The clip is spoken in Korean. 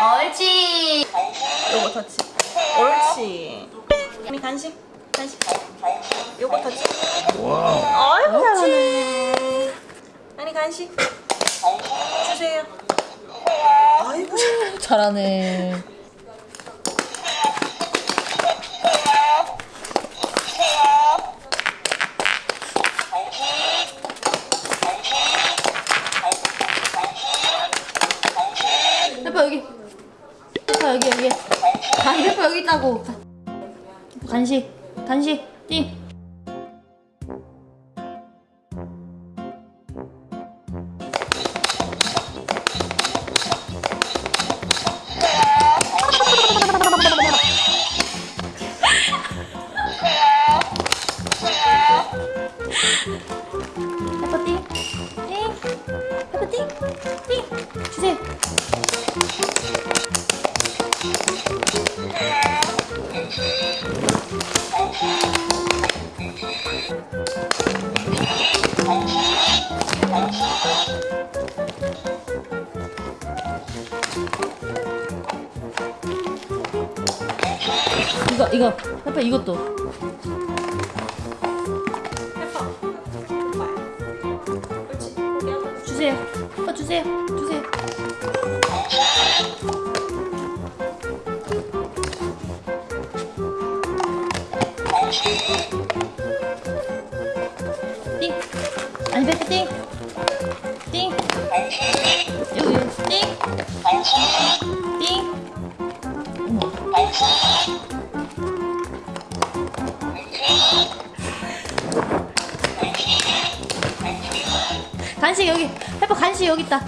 옳지. 요거 터치. 옳지. 아니 간식. 간식. 요거 터치. 와. 아이고 잘하네. 아니 간식. 주세요. 아이고 잘- 잘하네. 여기. 페퍼 여기 여기. 아니 페퍼 여기 있다고. 간식 간식 띵. 이거 이거 페퍼 이것도. 주세요. 페퍼 주세요. 주세요. 띵. 페퍼 띵. 띵. 여기. 띵. 띵. 간식 여기. 페퍼 간식 여기 있다.